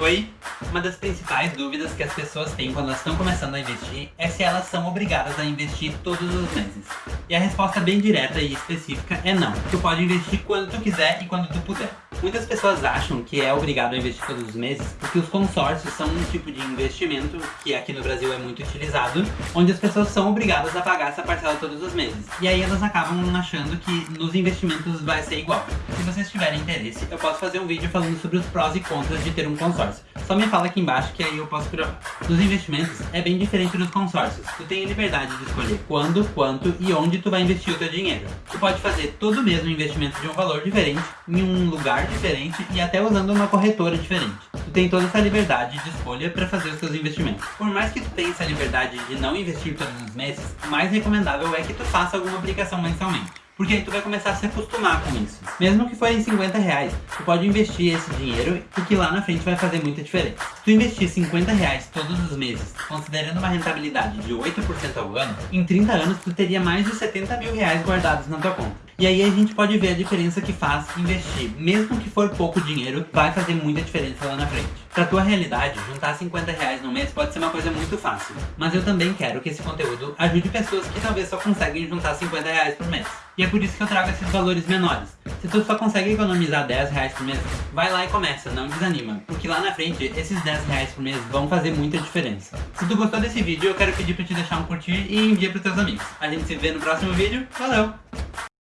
Oi! Uma das principais dúvidas que as pessoas têm quando elas estão começando a investir é se elas são obrigadas a investir todos os meses. E a resposta bem direta e específica é não. Tu pode investir quando tu quiser e quando tu puder. Muitas pessoas acham que é obrigado a investir todos os meses porque os consórcios são um tipo de investimento que aqui no Brasil é muito utilizado, onde as pessoas são obrigadas a pagar essa parcela todos os meses. E aí elas acabam achando que nos investimentos vai ser igual. Se vocês tiverem interesse, eu posso fazer um vídeo falando sobre os prós e contras de ter um consórcio. Só me fala aqui embaixo que aí eu posso provar. Nos investimentos, é bem diferente dos consórcios. Tu tem a liberdade de escolher quando, quanto e onde tu vai investir o teu dinheiro. Tu pode fazer todo o mesmo investimento de um valor diferente, em um lugar diferente e até usando uma corretora diferente. Tu tem toda essa liberdade de escolha para fazer os seus investimentos. Por mais que tu tenha essa liberdade de não investir todos os meses, mais recomendável é que tu faça alguma aplicação mensalmente. Porque aí tu vai começar a se acostumar com isso. Mesmo que forem 50 reais, tu pode investir esse dinheiro porque lá na frente vai fazer muita diferença. Se tu investir 50 reais todos os meses, considerando uma rentabilidade de 8% ao ano, em 30 anos tu teria mais de 70 mil reais guardados na tua conta. E aí a gente pode ver a diferença que faz investir. Mesmo que for pouco dinheiro, vai fazer muita diferença lá na frente. Pra tua realidade, juntar 50 reais no mês pode ser uma coisa muito fácil. Mas eu também quero que esse conteúdo ajude pessoas que talvez só conseguem juntar 50 reais por mês. E é por isso que eu trago esses valores menores. Se tu só consegue economizar 10 reais por mês, vai lá e começa, não desanima. Porque lá na frente, esses 10 reais por mês vão fazer muita diferença. Se tu gostou desse vídeo, eu quero pedir pra te deixar um curtir e envia pros teus amigos. A gente se vê no próximo vídeo. Valeu!